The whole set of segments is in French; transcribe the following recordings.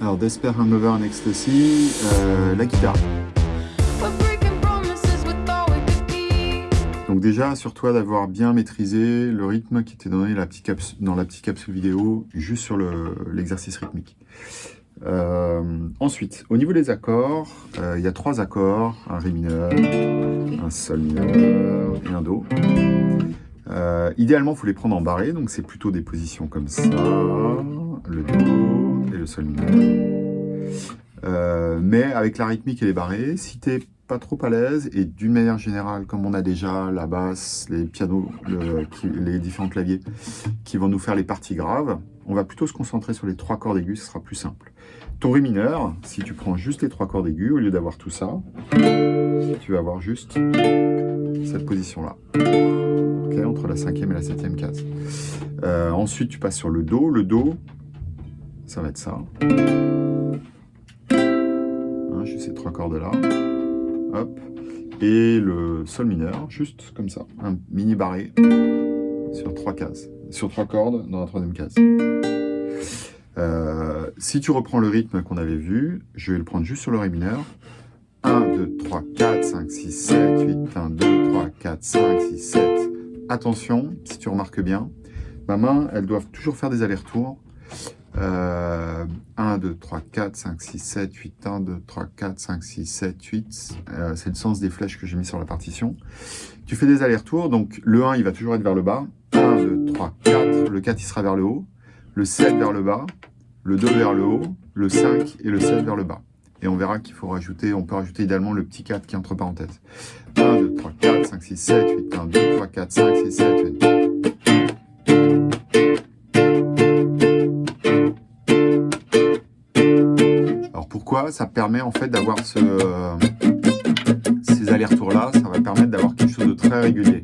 Alors, Despair Hangover and Ecstasy, euh, la guitare. Donc déjà, assure-toi d'avoir bien maîtrisé le rythme qui était donné la petite dans la petite capsule vidéo, juste sur l'exercice rythmique. Euh, ensuite, au niveau des accords, euh, il y a trois accords, un Ré mineur, un Sol mineur et un Do. Euh, idéalement, il faut les prendre en barré, donc c'est plutôt des positions comme ça, le Do et le Sol mineur. mais avec la rythmique et les barrés, si tu n'es pas trop à l'aise, et d'une manière générale, comme on a déjà la basse, les pianos, les différents claviers qui vont nous faire les parties graves, on va plutôt se concentrer sur les trois cordes aiguës, ce sera plus simple. Ton Ré mineur, si tu prends juste les trois cordes aiguës, au lieu d'avoir tout ça, tu vas avoir juste cette position-là, entre la cinquième et la septième case. Euh, ensuite, tu passes sur le Do. Le Do, ça va être ça. Hein, juste ces trois cordes-là. Hop. Et le Sol mineur, juste comme ça, un mini barré sur trois cases, sur trois cordes dans la troisième case. Euh, si tu reprends le rythme qu'on avait vu, je vais le prendre juste sur le Ré mineur. 1, 2, 3, 4, 5, 6, 7, 8, 1, 2, 3, 4, 5, 6, 7. Attention, si tu remarques bien, ma main, elles doivent toujours faire des allers-retours. 1, 2, 3, 4, 5, 6, 7, 8, 1, 2, 3, 4, 5, 6, 7, 8. C'est le sens des flèches que j'ai mis sur la partition. Tu fais des allers-retours, donc le 1, il va toujours être vers le bas. 1, 2, 3, 4. Le 4, il sera vers le haut. Le 7 vers le bas le 2 vers le haut, le 5 et le 7 vers le bas. Et on verra qu'il faut rajouter, on peut rajouter également le petit 4 qui est entre parenthèses. 1, 2, 3, 4, 5, 6, 7, 8, 1, 2, 3, 4, 5, 6, 7, 8. Ça permet en fait d'avoir ce, ces allers-retours-là, ça va permettre d'avoir quelque chose de très régulier.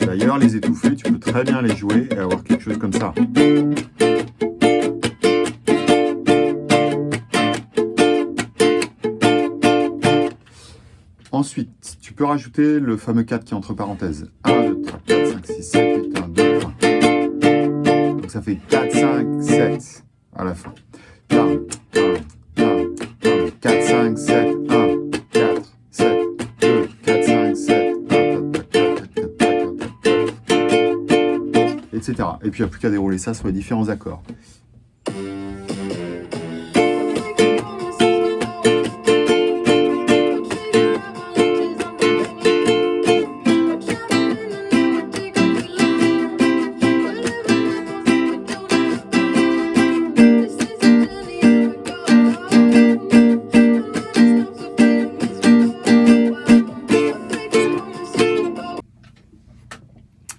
D'ailleurs, les étouffés, tu peux très bien les jouer et avoir quelque chose comme ça. Ensuite, tu peux rajouter le fameux 4 qui est entre parenthèses. 1, 2, 3, 4, 5, 6, 7, 8, 1, 2, 3. Donc ça fait 4, 5, 7 à la fin. 1, 1, 1, 1, 4, 5, 7, 1, 4, 7, 2, 4, 5, 7, 1, etc. Et puis il n'y a plus qu'à dérouler ça sur les différents accords.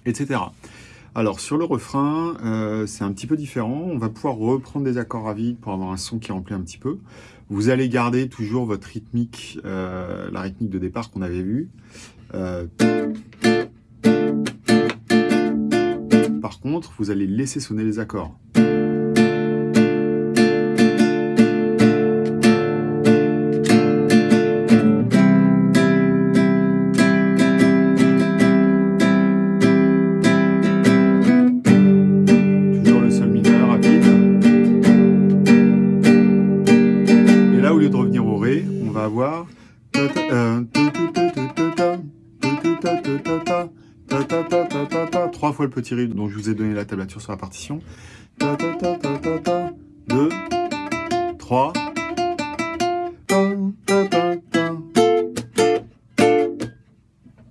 Etc. Alors sur le refrain, euh, c'est un petit peu différent. On va pouvoir reprendre des accords à vide pour avoir un son qui remplit un petit peu. Vous allez garder toujours votre rythmique, euh, la rythmique de départ qu'on avait vue. Euh, par contre, vous allez laisser sonner les accords. Avoir trois fois le petit rythme dont je vous ai donné la tablature sur la partition. 2, 3,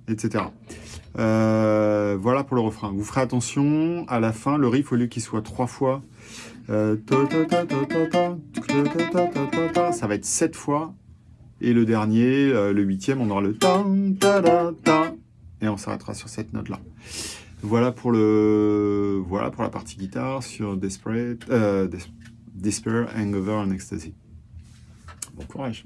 etc. Euh, voilà pour le refrain. Vous ferez attention, à la fin, le riff, au lieu qu'il soit trois fois, euh, ça va être sept fois et le dernier, euh, le huitième, on aura le ta ta ta et on s'arrêtera sur cette note là. Voilà pour le voilà pour la partie guitare sur Desperate, euh, Despair, Hangover and Ecstasy. Bon courage.